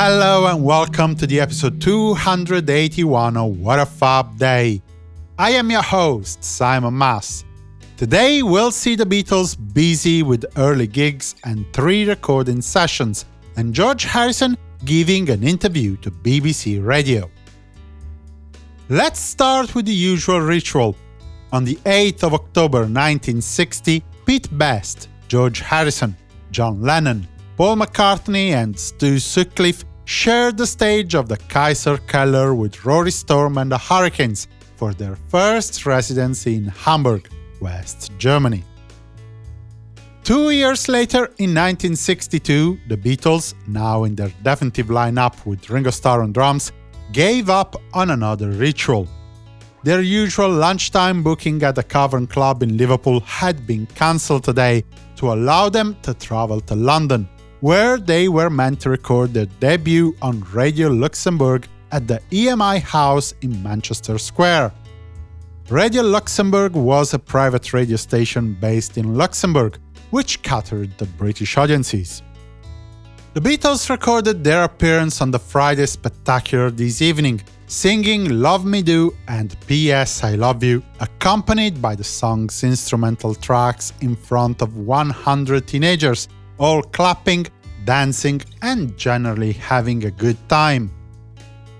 Hello and welcome to the episode 281 of What a Fab Day. I am your host, Simon Mas. Today we'll see the Beatles busy with early gigs and three recording sessions, and George Harrison giving an interview to BBC Radio. Let's start with the usual ritual. On the 8th of October 1960, Pete Best, George Harrison, John Lennon, Paul McCartney and Stu Sutcliffe shared the stage of the Kaiser Keller with Rory Storm and the Hurricanes for their first residency in Hamburg, West Germany. Two years later, in 1962, the Beatles, now in their definitive lineup with Ringo Starr on drums, gave up on another ritual. Their usual lunchtime booking at the Cavern Club in Liverpool had been cancelled today to allow them to travel to London, where they were meant to record their debut on Radio Luxembourg at the EMI House in Manchester Square. Radio Luxembourg was a private radio station based in Luxembourg, which catered the British audiences. The Beatles recorded their appearance on the Friday Spectacular this evening, singing Love Me Do and P.S. I Love You, accompanied by the song's instrumental tracks in front of 100 teenagers all clapping, dancing, and generally having a good time.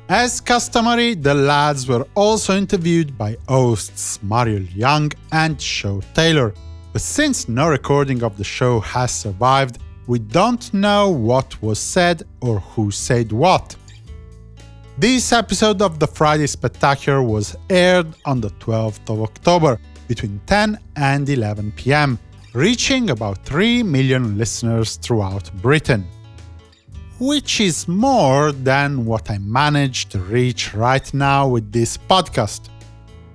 As customary, the lads were also interviewed by hosts Muriel Young and Shaw Taylor, but since no recording of the show has survived, we don't know what was said or who said what. This episode of the Friday Spectacular was aired on the 12th of October, between 10 and 11 pm, reaching about 3 million listeners throughout Britain. Which is more than what I managed to reach right now with this podcast.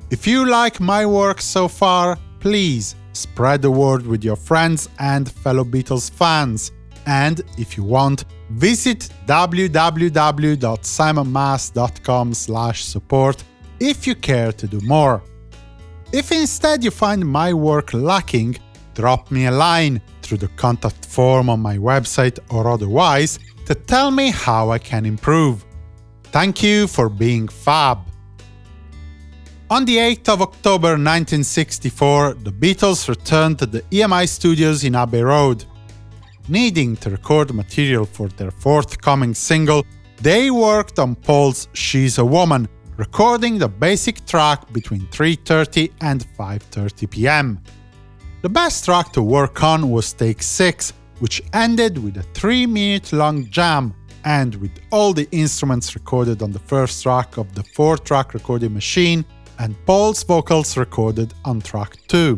If you like my work so far, please spread the word with your friends and fellow Beatles fans. And if you want, visit www.simonmas.com support if you care to do more. If instead you find my work lacking, drop me a line through the contact form on my website or otherwise to tell me how I can improve. Thank you for being fab. On the 8th of October 1964, the Beatles returned to the EMI studios in Abbey Road. Needing to record material for their forthcoming single, they worked on Paul's She's a Woman, recording the basic track between 3.30 and 5.30 pm. The best track to work on was Take 6, which ended with a 3-minute-long jam, and with all the instruments recorded on the first track of the 4-track recording machine, and Paul's vocals recorded on track 2.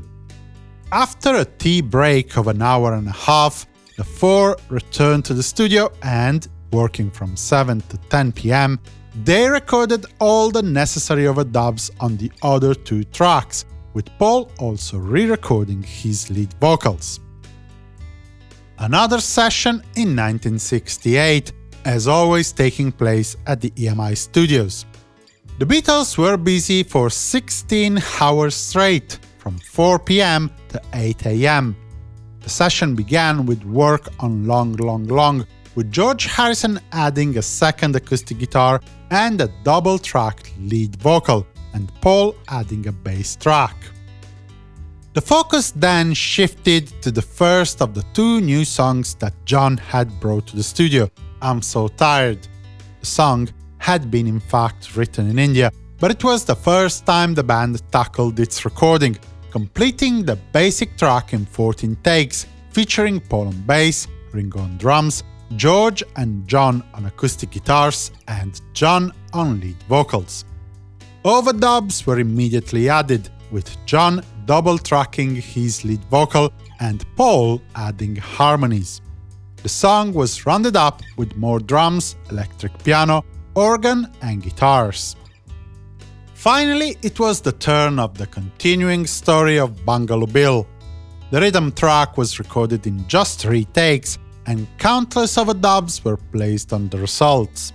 After a tea break of an hour and a half, the four returned to the studio and, working from 7 to 10 pm, they recorded all the necessary overdubs on the other two tracks, with Paul also re-recording his lead vocals. Another session in 1968, as always taking place at the EMI studios. The Beatles were busy for 16 hours straight, from 4 pm to 8 am. The session began with work on Long Long Long, with George Harrison adding a second acoustic guitar and a double-tracked lead vocal, and Paul adding a bass track. The focus then shifted to the first of the two new songs that John had brought to the studio, I'm So Tired. The song had been in fact written in India, but it was the first time the band tackled its recording, completing the basic track in 14 takes, featuring Paul on bass, Ringo on drums, George and John on acoustic guitars, and John on lead vocals. Overdubs were immediately added, with John double-tracking his lead vocal and Paul adding harmonies. The song was rounded up with more drums, electric piano, organ and guitars. Finally, it was the turn of the continuing story of Bungalow Bill. The rhythm track was recorded in just three takes, and countless overdubs were placed on the results.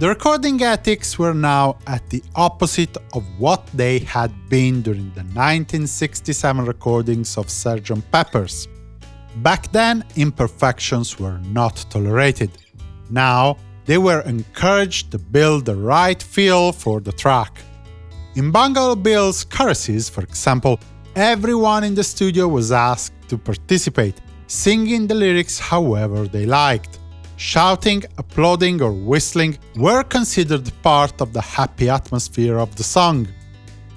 The recording ethics were now at the opposite of what they had been during the 1967 recordings of Sgt. Pepper's. Back then, imperfections were not tolerated. Now, they were encouraged to build the right feel for the track. In Bungalow Bill's choruses, for example, everyone in the studio was asked to participate, singing the lyrics however they liked. Shouting, applauding or whistling were considered part of the happy atmosphere of the song.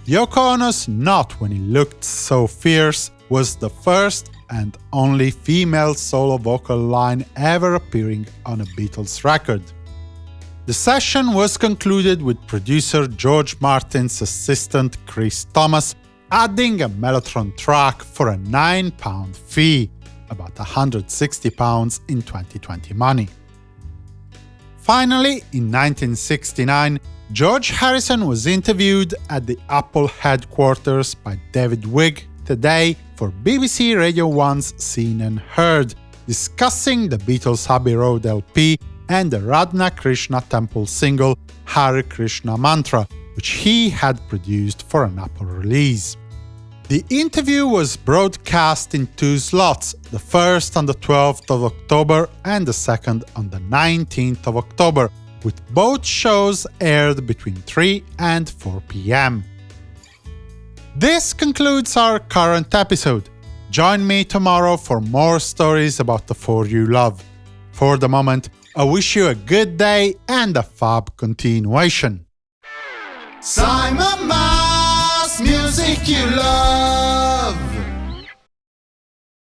Yoko Ono's Not When He Looked So Fierce was the first and only female solo vocal line ever appearing on a Beatles record. The session was concluded with producer George Martin's assistant Chris Thomas adding a Mellotron track for a £9 fee, about £160 in 2020 money. Finally, in 1969, George Harrison was interviewed at the Apple headquarters by David Wigg today for BBC Radio 1's Scene and Heard, discussing the Beatles' Abbey Road LP and the Radha Krishna Temple single Hare Krishna Mantra, which he had produced for an Apple release. The interview was broadcast in two slots, the first on the 12th of October and the second on the 19th of October, with both shows aired between 3 and 4 pm. This concludes our current episode. Join me tomorrow for more stories about the four you love. For the moment, I wish you a good day and a fab continuation. Simon music you love.